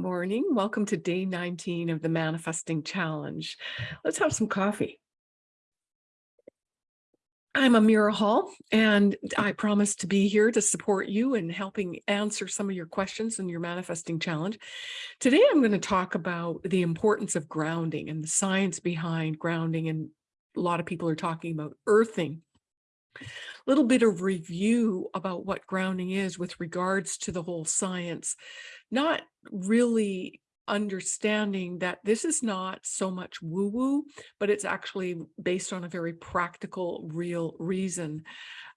morning. Welcome to day 19 of the Manifesting Challenge. Let's have some coffee. I'm Amira Hall, and I promise to be here to support you in helping answer some of your questions in your manifesting challenge. Today, I'm going to talk about the importance of grounding and the science behind grounding. And a lot of people are talking about earthing little bit of review about what grounding is with regards to the whole science, not really understanding that this is not so much woo-woo, but it's actually based on a very practical, real reason.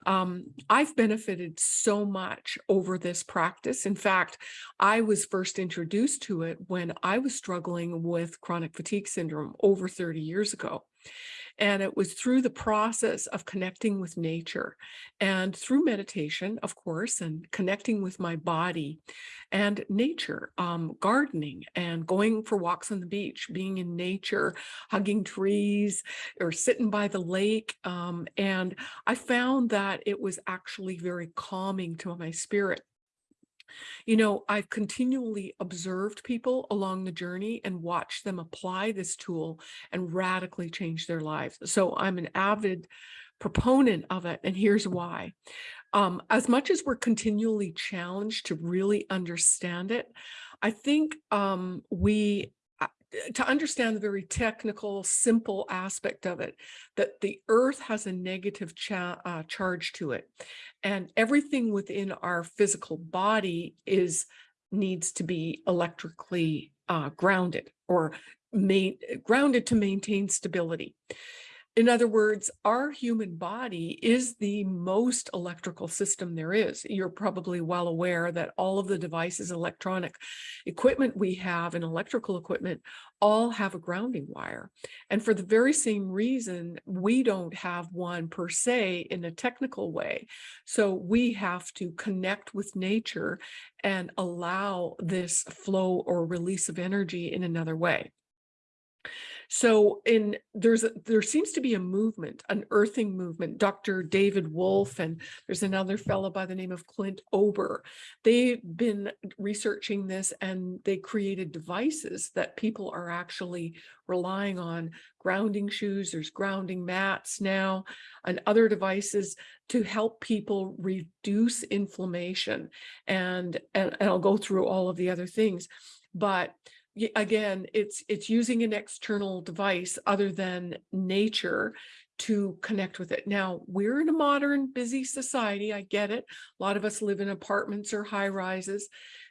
Um, I've benefited so much over this practice. In fact, I was first introduced to it when I was struggling with chronic fatigue syndrome over 30 years ago. And it was through the process of connecting with nature and through meditation, of course, and connecting with my body and nature, um, gardening and going for walks on the beach, being in nature, hugging trees or sitting by the lake. Um, and I found that it was actually very calming to my spirit. You know, I've continually observed people along the journey and watched them apply this tool and radically change their lives. So I'm an avid proponent of it. And here's why. Um, as much as we're continually challenged to really understand it, I think um, we to understand the very technical, simple aspect of it, that the earth has a negative cha uh, charge to it. And everything within our physical body is needs to be electrically uh, grounded or grounded to maintain stability. In other words, our human body is the most electrical system there is. You're probably well aware that all of the devices, electronic equipment we have and electrical equipment all have a grounding wire. And for the very same reason, we don't have one per se in a technical way. So we have to connect with nature and allow this flow or release of energy in another way. So in there's there seems to be a movement, an earthing movement. Dr. David Wolfe and there's another fellow by the name of Clint Ober. They've been researching this and they created devices that people are actually relying on grounding shoes, there's grounding mats now, and other devices to help people reduce inflammation. And, and, and I'll go through all of the other things. But again, it's it's using an external device other than nature to connect with it. Now, we're in a modern, busy society. I get it. A lot of us live in apartments or high rises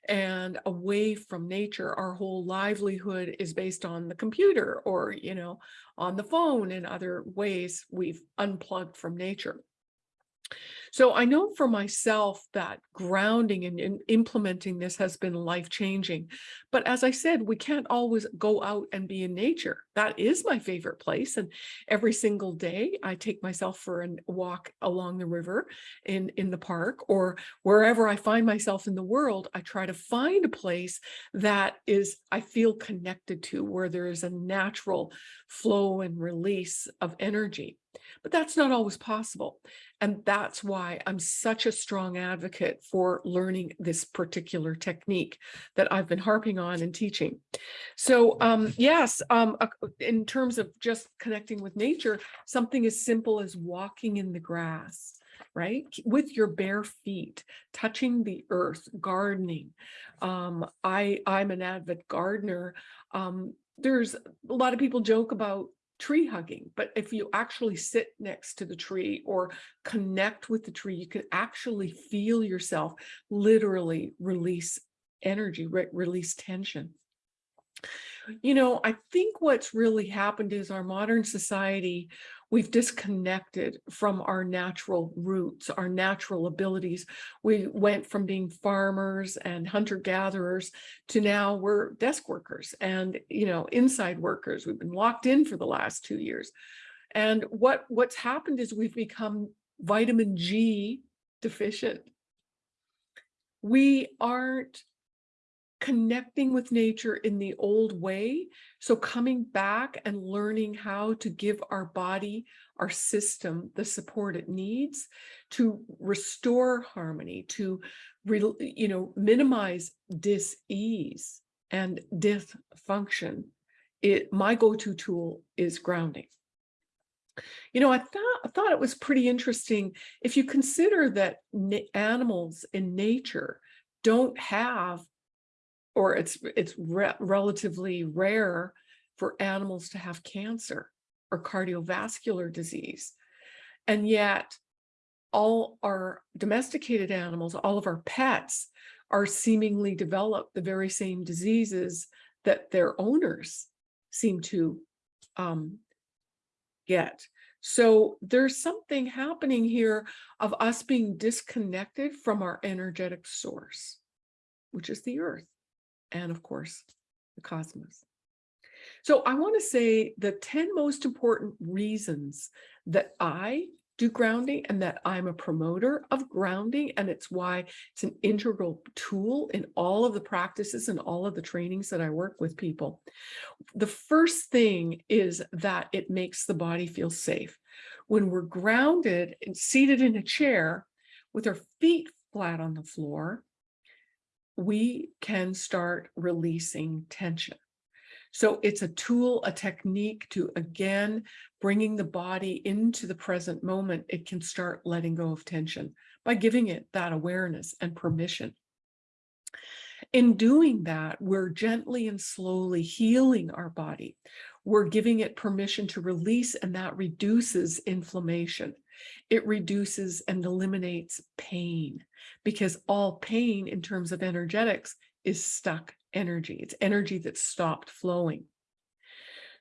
and away from nature. Our whole livelihood is based on the computer or, you know, on the phone and other ways we've unplugged from nature. So I know for myself that grounding and, and implementing this has been life changing. But as I said, we can't always go out and be in nature. That is my favorite place. And every single day I take myself for a walk along the river in, in the park or wherever I find myself in the world, I try to find a place that is, I feel connected to where there is a natural flow and release of energy. But that's not always possible. And that's why I'm such a strong advocate for learning this particular technique that I've been harping on and teaching. So um, yes, um, in terms of just connecting with nature, something as simple as walking in the grass, right? With your bare feet, touching the earth, gardening. Um, I, I'm an avid gardener. Um, there's a lot of people joke about tree hugging, but if you actually sit next to the tree or connect with the tree, you can actually feel yourself literally release energy, re release tension. You know, I think what's really happened is our modern society we've disconnected from our natural roots, our natural abilities. We went from being farmers and hunter-gatherers to now we're desk workers and, you know, inside workers. We've been locked in for the last two years. And what, what's happened is we've become vitamin G deficient. We aren't connecting with nature in the old way. So coming back and learning how to give our body, our system, the support it needs to restore harmony, to, you know, minimize dis-ease and dysfunction, it my go-to tool is grounding. You know, I thought I thought it was pretty interesting if you consider that animals in nature don't have, or it's it's re relatively rare for animals to have cancer or cardiovascular disease. And yet all our domesticated animals, all of our pets are seemingly develop the very same diseases that their owners seem to um, get. So there's something happening here of us being disconnected from our energetic source, which is the earth and of course the cosmos. So I want to say the 10 most important reasons that I do grounding and that I'm a promoter of grounding and it's why it's an integral tool in all of the practices and all of the trainings that I work with people. The first thing is that it makes the body feel safe. When we're grounded and seated in a chair with our feet flat on the floor, we can start releasing tension. So it's a tool, a technique to, again, bringing the body into the present moment. It can start letting go of tension by giving it that awareness and permission. In doing that, we're gently and slowly healing our body. We're giving it permission to release and that reduces inflammation. It reduces and eliminates pain because all pain in terms of energetics is stuck energy. It's energy that stopped flowing.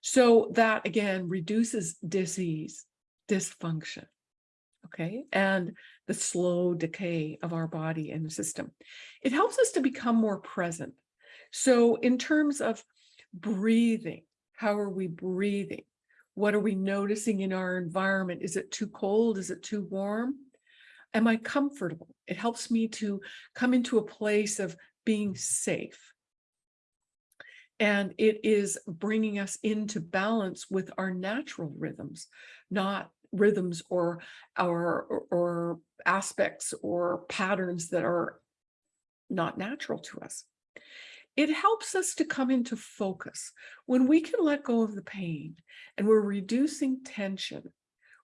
So that again reduces disease, dysfunction, okay, and the slow decay of our body and system. It helps us to become more present. So in terms of breathing, how are we breathing? What are we noticing in our environment? Is it too cold? Is it too warm? Am I comfortable? It helps me to come into a place of being safe and it is bringing us into balance with our natural rhythms, not rhythms or our or, aspects or patterns that are not natural to us. It helps us to come into focus. When we can let go of the pain and we're reducing tension,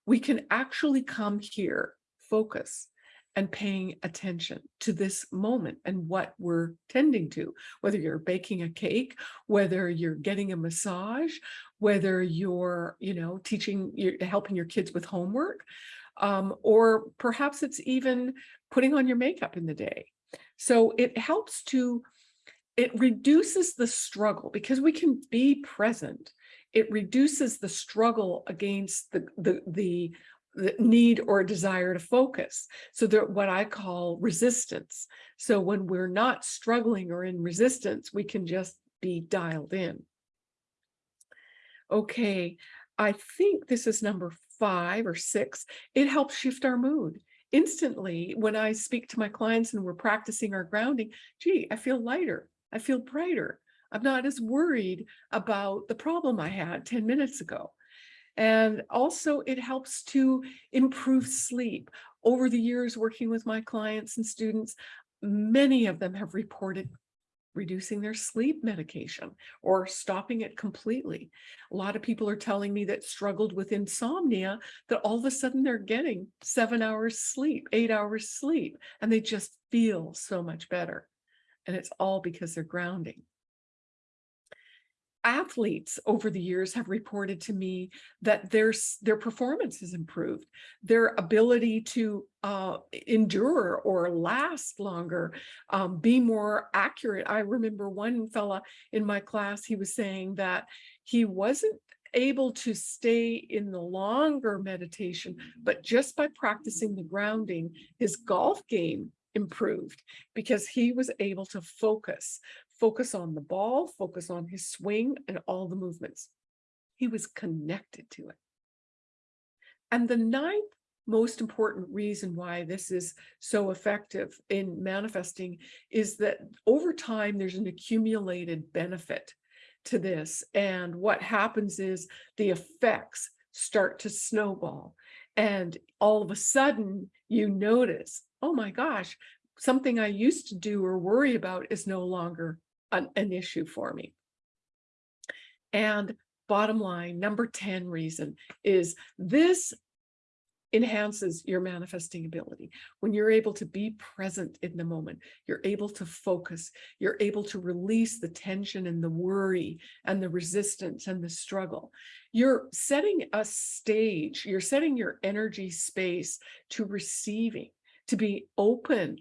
we can actually come here, focus, and paying attention to this moment and what we're tending to, whether you're baking a cake, whether you're getting a massage, whether you're, you know, teaching, you're helping your kids with homework, um, or perhaps it's even putting on your makeup in the day. So it helps to, it reduces the struggle because we can be present. It reduces the struggle against the, the, the the need or desire to focus. So that what I call resistance. So when we're not struggling or in resistance, we can just be dialed in. Okay, I think this is number five or six. It helps shift our mood. Instantly, when I speak to my clients and we're practicing our grounding, gee, I feel lighter. I feel brighter. I'm not as worried about the problem I had 10 minutes ago. And also it helps to improve sleep. Over the years working with my clients and students, many of them have reported reducing their sleep medication or stopping it completely. A lot of people are telling me that struggled with insomnia that all of a sudden they're getting seven hours sleep, eight hours sleep, and they just feel so much better. And it's all because they're grounding athletes over the years have reported to me that their, their performance has improved, their ability to uh, endure or last longer, um, be more accurate. I remember one fella in my class, he was saying that he wasn't able to stay in the longer meditation, but just by practicing the grounding, his golf game improved because he was able to focus focus on the ball, focus on his swing and all the movements. He was connected to it. And the ninth most important reason why this is so effective in manifesting is that over time, there's an accumulated benefit to this. And what happens is the effects start to snowball. And all of a sudden you notice, oh my gosh, something I used to do or worry about is no longer an, an issue for me. And bottom line, number 10 reason is this enhances your manifesting ability. When you're able to be present in the moment, you're able to focus, you're able to release the tension and the worry and the resistance and the struggle. You're setting a stage, you're setting your energy space to receiving, to be open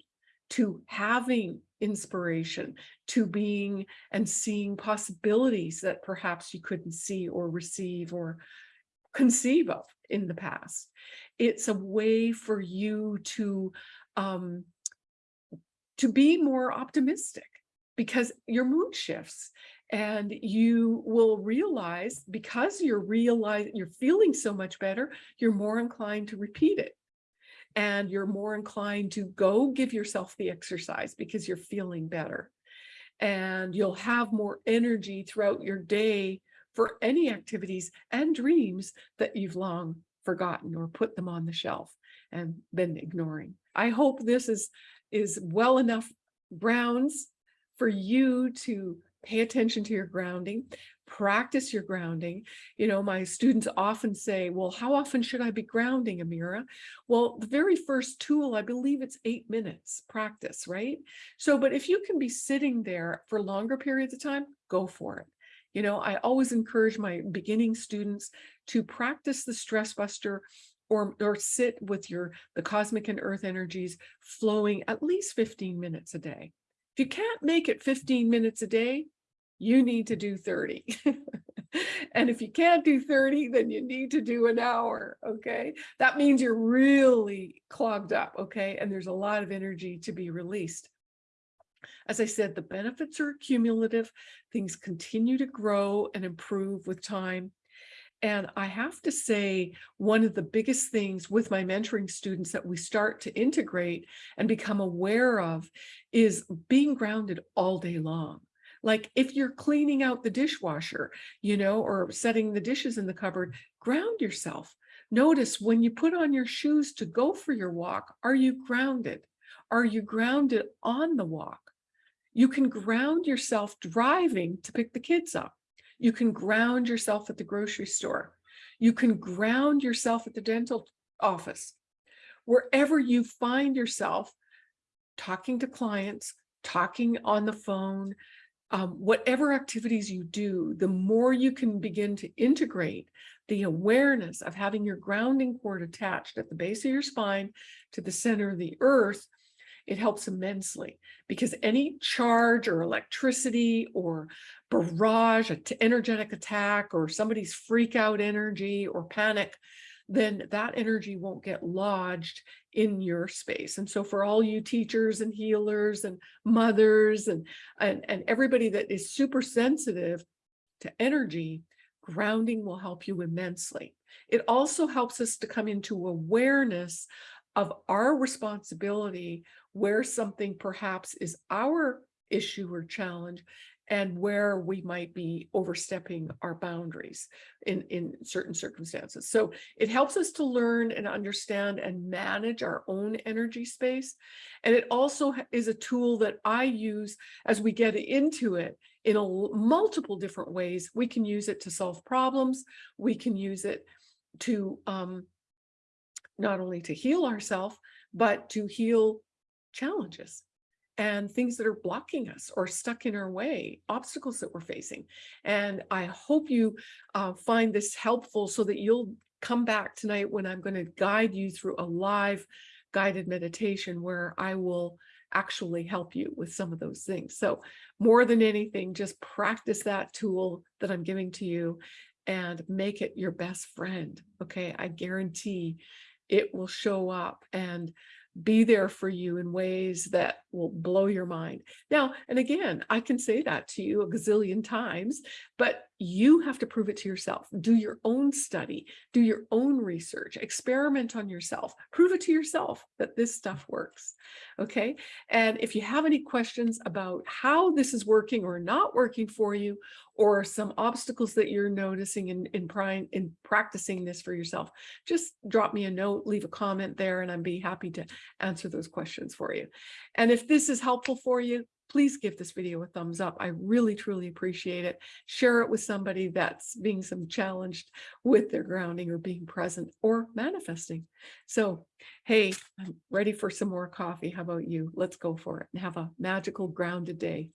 to having inspiration, to being and seeing possibilities that perhaps you couldn't see or receive or conceive of in the past. It's a way for you to um, to be more optimistic because your mood shifts and you will realize because you're realize you're feeling so much better, you're more inclined to repeat it. And you're more inclined to go give yourself the exercise because you're feeling better. And you'll have more energy throughout your day for any activities and dreams that you've long forgotten or put them on the shelf and been ignoring. I hope this is, is well enough grounds for you to pay attention to your grounding, practice your grounding. You know, my students often say, well, how often should I be grounding, Amira? Well, the very first tool, I believe it's eight minutes practice, right? So, but if you can be sitting there for longer periods of time, go for it. You know, I always encourage my beginning students to practice the stress buster or, or sit with your the cosmic and earth energies flowing at least 15 minutes a day. If you can't make it 15 minutes a day, you need to do 30. and if you can't do 30, then you need to do an hour, okay? That means you're really clogged up, okay? And there's a lot of energy to be released. As I said, the benefits are cumulative. Things continue to grow and improve with time. And I have to say, one of the biggest things with my mentoring students that we start to integrate and become aware of is being grounded all day long. Like if you're cleaning out the dishwasher, you know, or setting the dishes in the cupboard, ground yourself. Notice when you put on your shoes to go for your walk, are you grounded? Are you grounded on the walk? You can ground yourself driving to pick the kids up. You can ground yourself at the grocery store. You can ground yourself at the dental office. Wherever you find yourself talking to clients, talking on the phone, um, whatever activities you do, the more you can begin to integrate the awareness of having your grounding cord attached at the base of your spine to the center of the earth, it helps immensely. Because any charge or electricity or barrage, an energetic attack or somebody's freak out energy or panic then that energy won't get lodged in your space. And so for all you teachers and healers and mothers and, and, and everybody that is super sensitive to energy, grounding will help you immensely. It also helps us to come into awareness of our responsibility where something perhaps is our issue or challenge and where we might be overstepping our boundaries in, in certain circumstances. So it helps us to learn and understand and manage our own energy space. And it also is a tool that I use as we get into it in a, multiple different ways. We can use it to solve problems. We can use it to um, not only to heal ourselves, but to heal challenges and things that are blocking us or stuck in our way, obstacles that we're facing. And I hope you uh, find this helpful so that you'll come back tonight when I'm going to guide you through a live guided meditation where I will actually help you with some of those things. So more than anything, just practice that tool that I'm giving to you and make it your best friend. Okay, I guarantee it will show up and be there for you in ways that will blow your mind. Now, and again, I can say that to you a gazillion times, but you have to prove it to yourself. Do your own study, do your own research, experiment on yourself, prove it to yourself that this stuff works. Okay. And if you have any questions about how this is working or not working for you, or some obstacles that you're noticing in, in, in practicing this for yourself, just drop me a note, leave a comment there, and I'd be happy to answer those questions for you. And if this is helpful for you, please give this video a thumbs up. I really, truly appreciate it. Share it with somebody that's being some challenged with their grounding or being present or manifesting. So, hey, I'm ready for some more coffee. How about you? Let's go for it and have a magical grounded day.